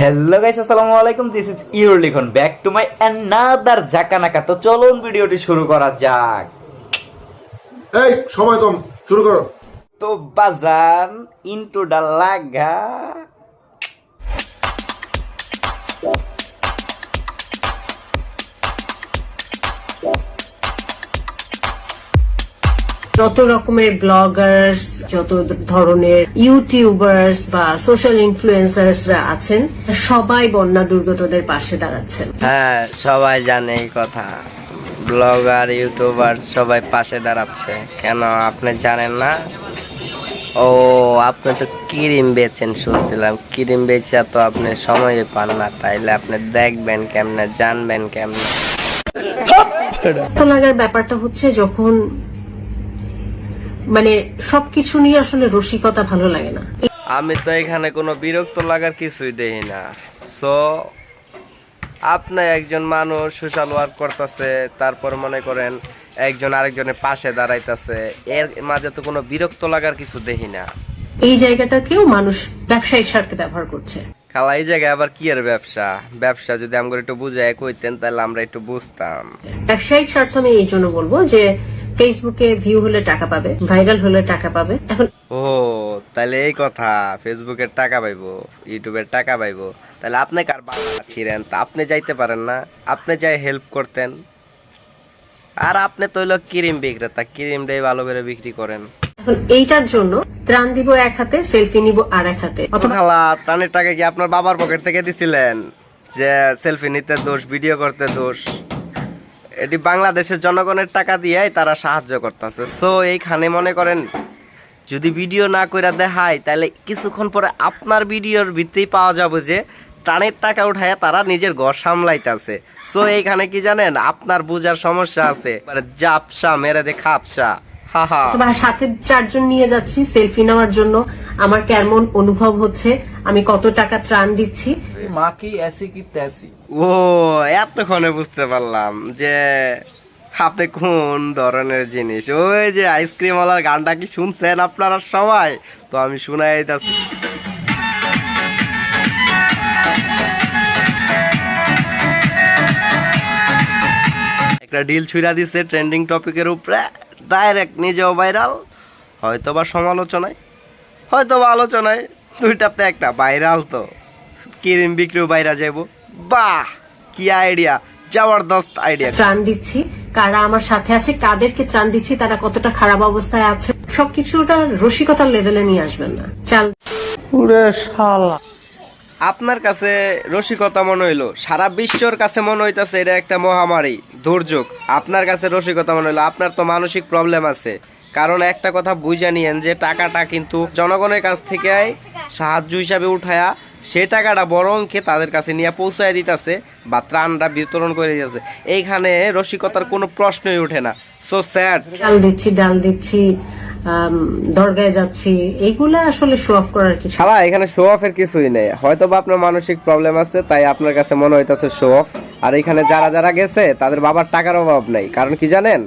Hello guys আসসালামু আলাইকুম। This is your Likhon back to my another জাকানাকা তো চলুন ভিডিওটি শুরু করা যাক। এই সময় কম শুরু করো। তো বাজান ইনটু দা লাগা যত রকমের ব্লগার্স যত ধরনের ইউটিউবার্স বা সোশ্যাল ইনফ্লুয়েন্সার্সরা আছেন সবাই বন্যা দুর্গতদের পাশে দাঁড়াচ্ছেন। হ্যাঁ সবাই জানে এই কথা। ব্লগার ইউটিউবার সবাই পাশে দাঁড়াচ্ছে। কেন আপনি জানেন না? ও আপনি তো ক্রিম বেচেন শুনছিলাম। ক্রিম বেচা তো আপনি সময় পান না তাইলে আপনি দেখবেন কেমনে জানবেন কেমনে। তো লাগার ব্যাপারটা হচ্ছে যখন মানে সবকিছু নিয়ে আসলে রসিকতা ভালো লাগে না। আমি তো এখানে কোনো বিরক্ত লাগার কিছুই দেখি না। সো আপনি একজন মানুষ সোশ্যাল ওয়ার্ক করতেছে তারপর মনে করেন একজন আরেকজনের পাশে দাঁড়াইতেছে এর মাঝে তো কোনো বিরক্ত লাগার কিছু দেখি না। এই জায়গাটাকেও মানুষ ব্যবসায়িক স্বার্থে ব্যবহার করছে। খালা এই জায়গায় আবার কি এর ব্যবসা? ব্যবসা যদি আমাকে একটু বুঝায় কইতেন তাহলে আমরা একটু বুঝতাম। ব্যবসায়িক স্বার্থ আমি এই জন্য বলব যে ফেসবুকে ভিউ হলে টাকা পাবে ভাইরাল হলে টাকা পাবে। এখন ও তাহলে এই কথা ফেসবুকের টাকা পাইবো ইউটিউবের টাকা পাইবো। তাহলে আপনি কার বাবা ছিলেন? তা আপনি যাইতে পারেন না। আপনি যাই হেল্প করতেন। আর আপনি তো হইল ক্রিম বিক্রেতা ক্রিমটাই ভালো করে বিক্রি করেন। এখন এইটার জন্য ত্রাণ দিব এক হাতে সেলফি নিব আর এক হাতে। অথবা খালা ত্রাণের টাকা কি আপনার বাবার পকেট থেকে দিছিলেন? যে সেলফি নিতে দোষ ভিডিও করতে দোষ? এটি বাংলাদেশের জনগণের টাকা দিয়ে তারা সাহায্য করতেছে। সো এইখানে মনে করেন, যদি ভিডিও না করে দেখায়, তাহলে কিছুক্ষণ পরে আপনার ভিডিওর ভিত্তি পাওয়া যাবে যে, টানের টাকা উঠায় তারা নিজের ঘর সামলাইতেছে। সো এইখানে কি জানেন, আপনার বুঝার সমস্যা আছে। জাপসা, মেরে দে খাপসা। তোমার মানে সাথে চারজন নিয়ে যাচ্ছি সেলফি নেওয়ার জন্য। আমার কেমন অনুভব হচ্ছে আমি কত টাকা ত্রাণ দিচ্ছি। মা কি এসি কি তেসি? ও এতক্ষণে বুঝতে পারলাম যে হাতে কোন ধরনের জিনিস। ওই যে আইসক্রিম ওয়ালার গানটা কি শুনছেন আপনারা সবাই? তো আমি শোনাই দিতেছি। একটা ডিল ছুঁড়া দিছে ট্রেন্ডিং টপিকের উপরে। ডাইরেক্ট নিজেও ভাইরাল হয়তো বা সমালোচনায় হয়তো বা আলোচনায় দুইটাতে একটা ভাইরাল তো। ক্রিম বিক্রিও বাইরা যাব বাহ কি আইডিয়া জবরদস্ত আইডিয়া। ত্রাণ দিচ্ছি কারা আমার সাথে আছে কাদেরকে ত্রাণ দিচ্ছি তারা কতটা খারাপ অবস্থায় আছে সবকিছুটা রসিকতার লেভেলে নিয়ে আসবেন না। চাল আপনার কাছে রসিকতা মনে হইল। সারা বিশ্বর কাছে মনে হইতাছে এটা একটা মহামারী, দুর্যোগ। আপনার কাছে রসিকতা মনে হইল। আপনার তো মানসিক প্রবলেম আছে। কারণ একটা কথা বুঝে নিয়েন যে, টাকাটা কিন্তু জনগণের কাছ থেকে সাহায্য হিসাবে উঠায়া, সে টাকাটা বড় অঙ্কে তাদের কাছে নিয়ে পৌঁছায় দিতেছে বা ত্রাণটা বিতরণ করে দিতেছে। এইখানে রসিকতার কোনো প্রশ্নই ওঠে না। সো স্যাড চাল দিচ্ছি, ডাল দিচ্ছি। দরগায় যাচ্ছি এইগুলা আসলে শো অফ করার কিছু শালা এখানে শো অফের কিছুই নেই। হয়তো বা আপনার মানসিক প্রবলেম আছে তাই আপনার কাছে মনে হইতাছে শো অফ আর এখানে যারা যারা গেছে তাদের বাবার টাকার অভাব নেই। কারণ কি জানেন?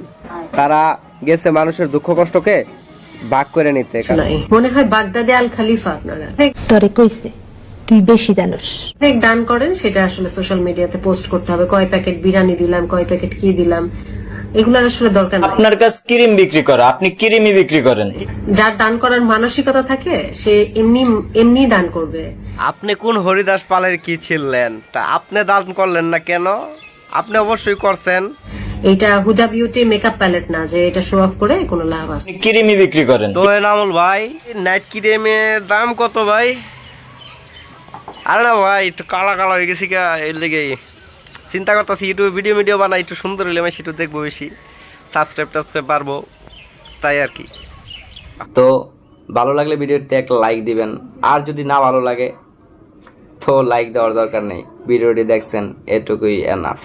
তারা গেছে মানুষের দুঃখ কষ্টকে ভাগ করে নিতে। মনে হয় বাগদাদে আল খালিফা আপনারা তরে কইছে তুই বেশি জানোস। দান করেন সেটা আসলে সোশ্যাল মিডিয়াতে পোস্ট করতে হবে। কয় প্যাকেট বিরিয়ানি দিলাম কয় প্যাকেট কি দিলাম। এগুলোর আসলে দরকার নাই। আপনার কাছে ক্রিম বিক্রি করে আপনি ক্রিমই বিক্রি করেন। যার দান করার মানসিকতা থাকে সে এমনি এমনি দান করবে। আপনি কোন হরিদাস পালের কি ছিলেন? তা আপনি দান করলেন না কেন? আপনি অবশ্যই করছেন। এটা হুদা বিউটি মেকআপ প্যালেট না যে এটা শো অফ করে কোনো লাভ আছে। আপনি ক্রিমই বিক্রি করেন। তো নামুল ভাই নাইট ক্রিমের দাম কত ভাই? আরে না ভাই একটু কালা কালা হয়ে গেছি গা এর লেগে চিন্তা করতেছি ইউটিউবে ভিডিও ভিডিও বানাই, একটু সুন্দর হলে আমি সেটু দেখব বেশি। সাবস্ক্রাইব টাবস্ক্রাইব পারব তাই আর কি। তো ভালো লাগলে ভিডিওতে একটা লাইক দিবেন, আর যদি না ভালো লাগে, তো লাইক দেওয়ার দরকার নেই। ভিডিওটি দেখছেন, এটুকুই এনাফ